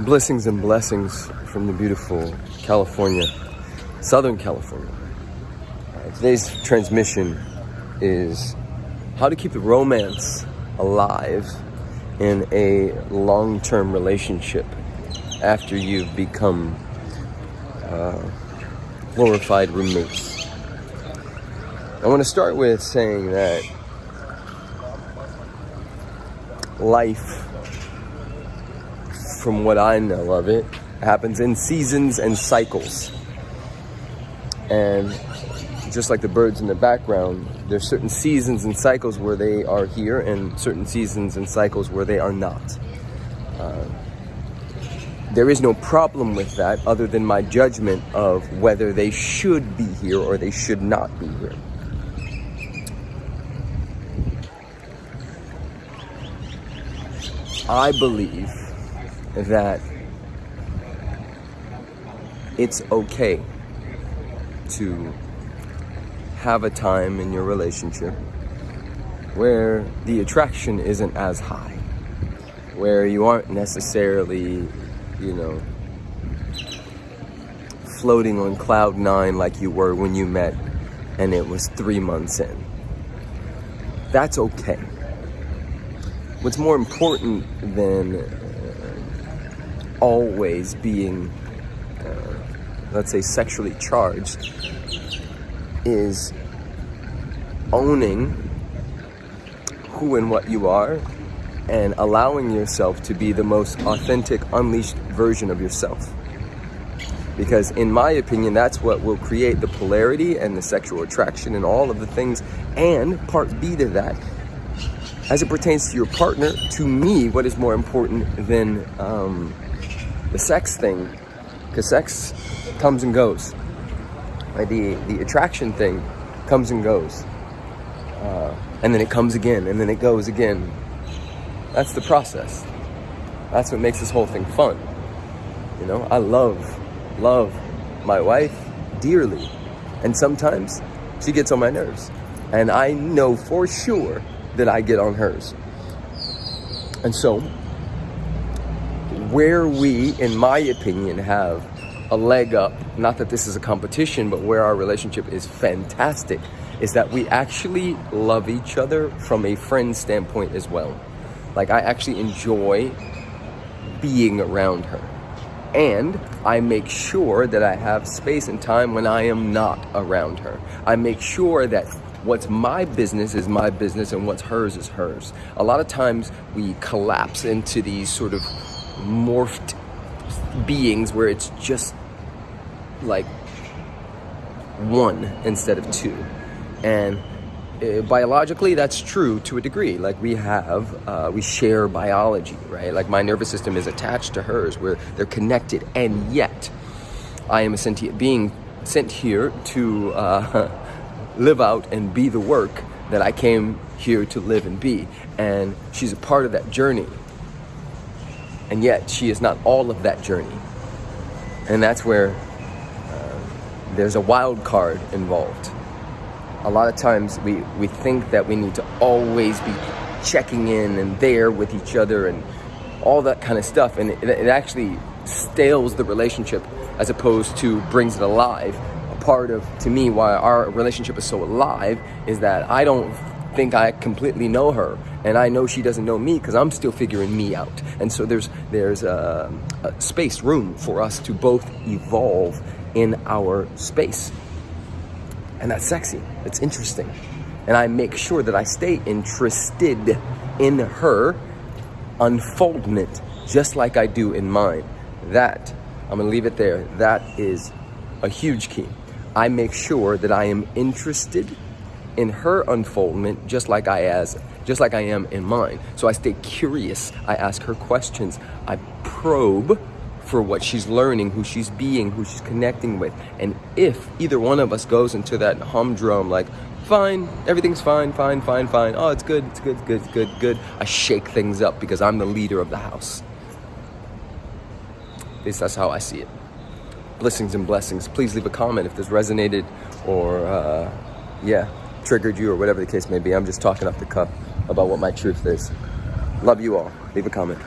Blessings and blessings from the beautiful California, Southern California. Uh, today's transmission is how to keep the romance alive in a long term relationship after you've become uh, glorified roommates. I want to start with saying that life from what I know of it, happens in seasons and cycles. And just like the birds in the background, there's certain seasons and cycles where they are here and certain seasons and cycles where they are not. Uh, there is no problem with that other than my judgment of whether they should be here or they should not be here. I believe that it's okay to have a time in your relationship where the attraction isn't as high, where you aren't necessarily, you know, floating on cloud nine like you were when you met and it was three months in. That's okay. What's more important than always being, uh, let's say, sexually charged is owning who and what you are and allowing yourself to be the most authentic, unleashed version of yourself. Because, in my opinion, that's what will create the polarity and the sexual attraction and all of the things. And part B to that, as it pertains to your partner, to me, what is more important than um, the sex thing, because sex comes and goes. Like the the attraction thing comes and goes, uh, and then it comes again, and then it goes again. That's the process. That's what makes this whole thing fun. You know, I love, love my wife dearly, and sometimes she gets on my nerves, and I know for sure that I get on hers. And so where we, in my opinion, have a leg up, not that this is a competition, but where our relationship is fantastic, is that we actually love each other from a friend standpoint as well. Like, I actually enjoy being around her. And I make sure that I have space and time when I am not around her. I make sure that what's my business is my business and what's hers is hers. A lot of times we collapse into these sort of morphed beings where it's just like one instead of two. And uh, biologically, that's true to a degree. Like we have, uh, we share biology, right? Like my nervous system is attached to hers, where they're connected, and yet I am a sentient being sent here to uh, live out and be the work that I came here to live and be. And she's a part of that journey. And yet, she is not all of that journey. And that's where uh, there's a wild card involved. A lot of times we, we think that we need to always be checking in and there with each other and all that kind of stuff. And it, it actually stales the relationship as opposed to brings it alive. A part of, to me, why our relationship is so alive is that I don't think I completely know her, and I know she doesn't know me because I'm still figuring me out. And so there's there's a, a space, room for us to both evolve in our space, and that's sexy. It's interesting, and I make sure that I stay interested in her unfoldment, just like I do in mine. That I'm gonna leave it there. That is a huge key. I make sure that I am interested in her unfoldment just like I as just like I am in mine. So I stay curious. I ask her questions. I probe for what she's learning, who she's being, who she's connecting with. And if either one of us goes into that humdrum like fine, everything's fine, fine, fine, fine. Oh, it's good, it's good, good, good, good. I shake things up because I'm the leader of the house. At least that's how I see it. Blessings and blessings. Please leave a comment if this resonated or, uh, yeah triggered you or whatever the case may be. I'm just talking off the cuff about what my truth is. Love you all. Leave a comment.